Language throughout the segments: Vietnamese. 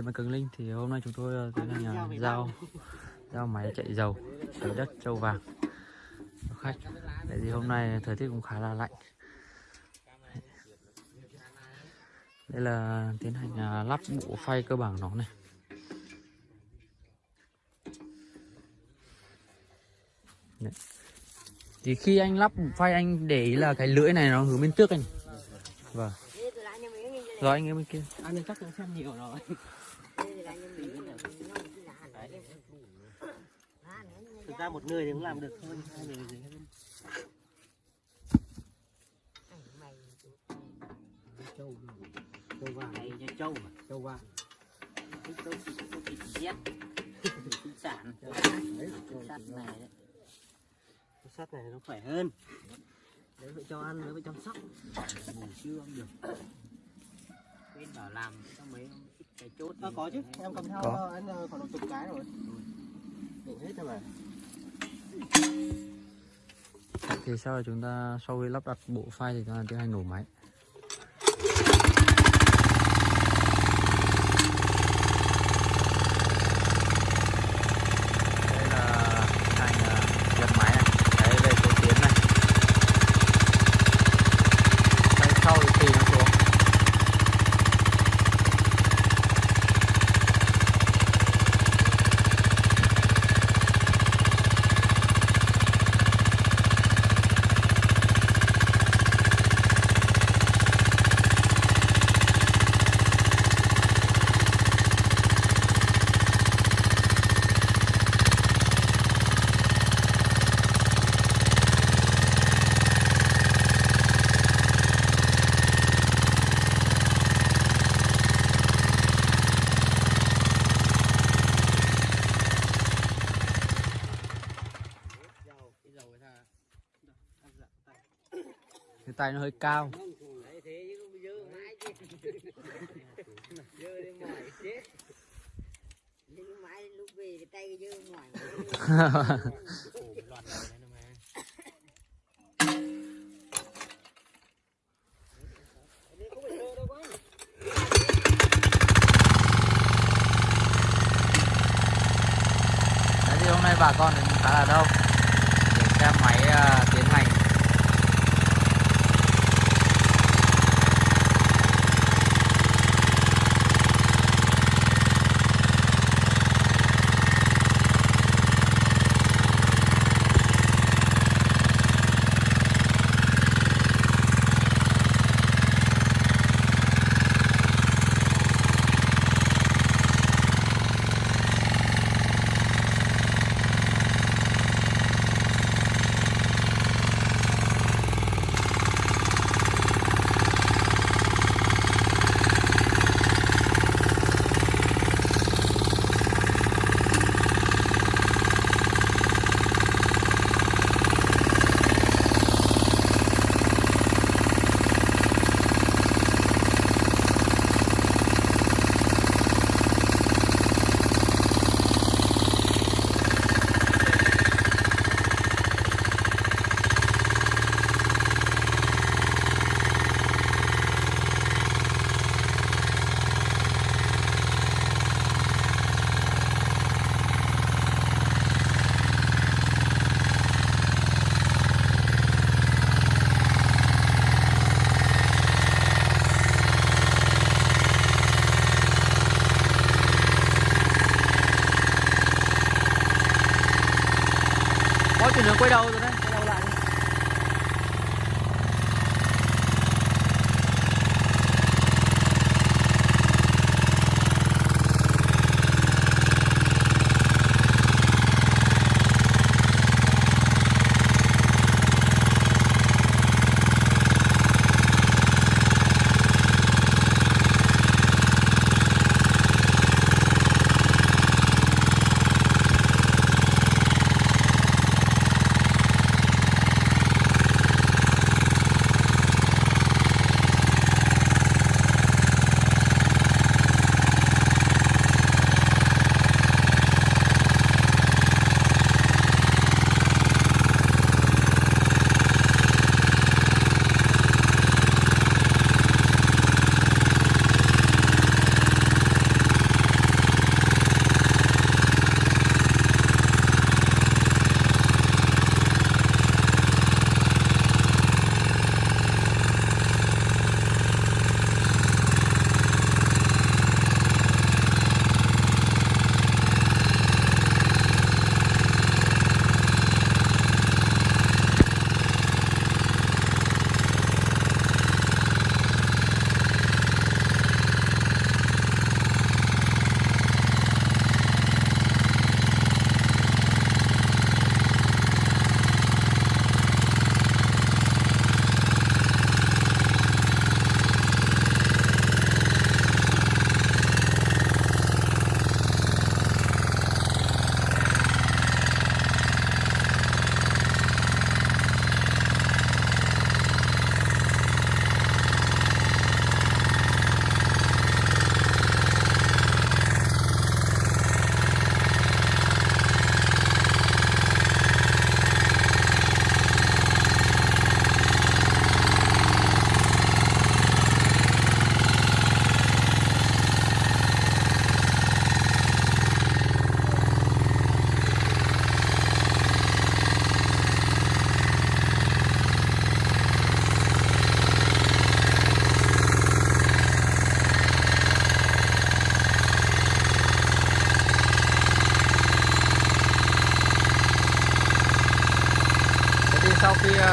Giờ mà Cường Linh thì hôm nay chúng tôi ờ, tiến hành giao giao máy chạy dầu sới đất châu vàng cho khách. Tại vì hôm nay thời tiết cũng khá là lạnh. Đây là tiến hành ờ, lắp bộ phay cơ bản nó này. Đấy. Thì khi anh lắp phay anh để ý là cái lưỡi này nó hướng bên trước anh. Vâng. Rồi anh em bên kia. Anh chắc cũng xem nhiều rồi. Ra một người thì cũng làm được hơn hai người gì hơn. Châu châu vàng Đây cho trâu mà. châu vàng Cái trâu thịt trâu thịt giết. Thịt sản. Sắt này đấy. sắt này nó khỏe hơn đỡ phải cho ăn đỡ phải chăm sóc Ngủ chưa không được. Quên bảo làm cho mấy cái chốt. à, có chứ em cầm theo anh độ chục cái rồi đủ hết rồi mà thì sau là chúng ta, sau khi lắp đặt bộ phay thì chúng ta tiến hành nổ máy đây là hành nhập máy này đấy về số tiến này tay sau thì tùy nó xuống dầu cái dầu người ta ăn dặn tay cái tay nó hơi cao Đấy thế chứ không dơ mãi chứ. Dơ đến mỏi chết. Nhưng mãi lúc về cái tay cái dơ ngoài Ổ cái tay nó nó cao. Đấy thì hôm nay bà con đến khá là đông. Để xem máy à, à, chuyển hướng quay đầu rồi đấy.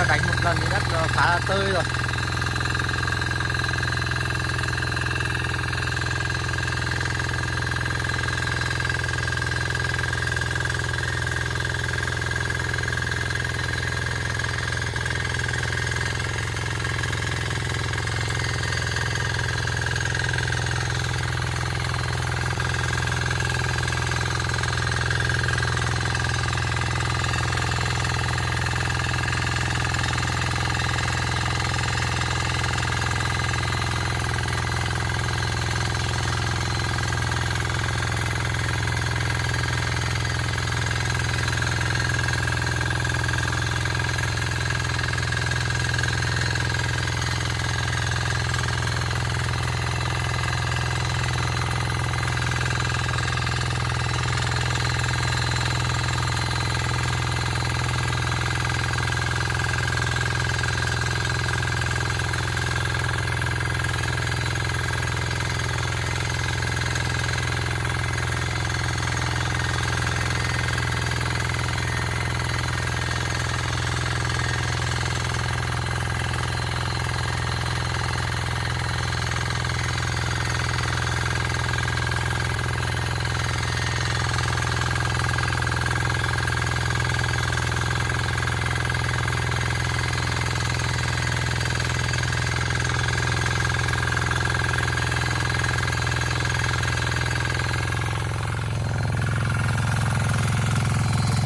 Đánh một lần thì đất khá là tơi rồi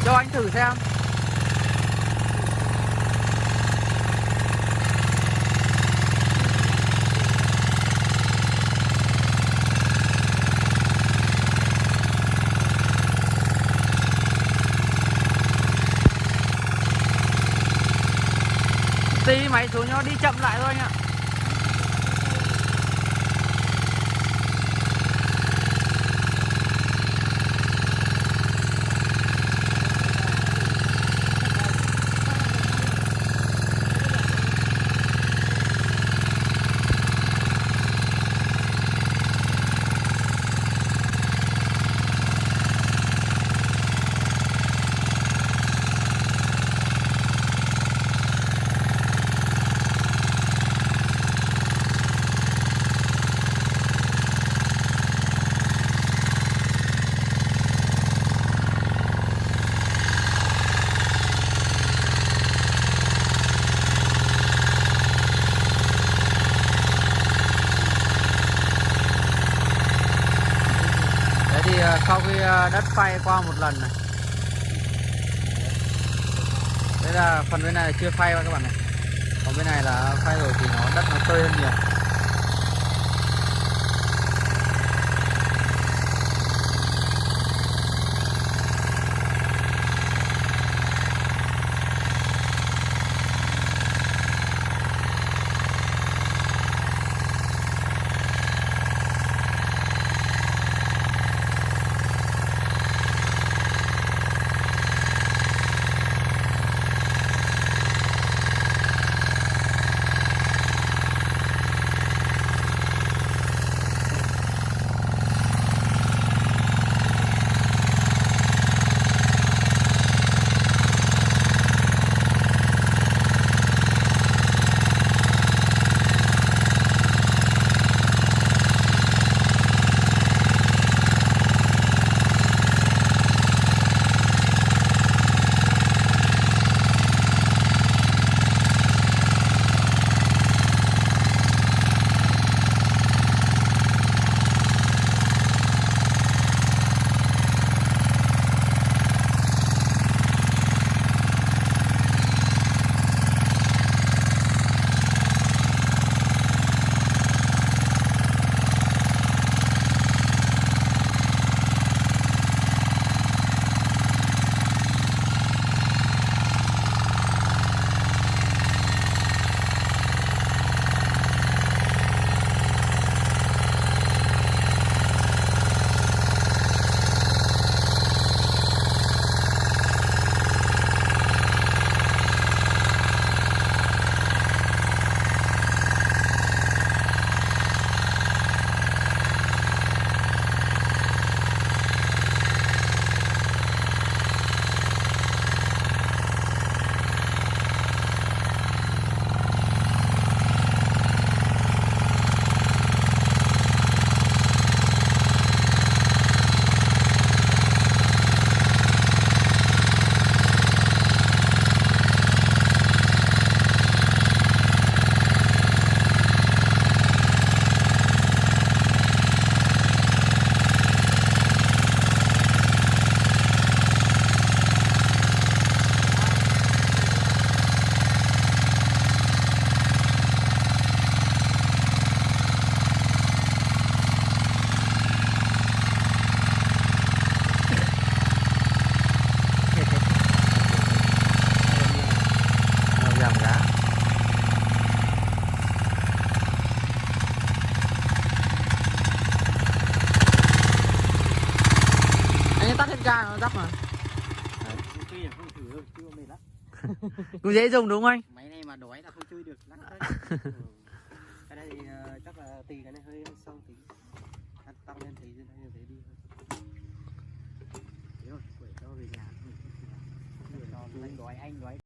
cho anh thử xem. Tí máy xuống nó đi chậm lại thôi anh ạ. Đấy thì ờ, sau khi ờ, đất phay qua một lần này. Đây là phần bên này là chưa phay các bạn này. Còn bên này là phay rồi thì nó, đất nó tơi hơn nhiều. Mệt lắm. cũng dễ dùng đúng không anh máy này mà đói là không chơi được lắc Ừ. Cái này thì ờ, chắc là tì cái này hơi sâu tí. Cắt tăng lên tí đây như thế đi. Thế rồi quẩy cho về nhà đói anh đói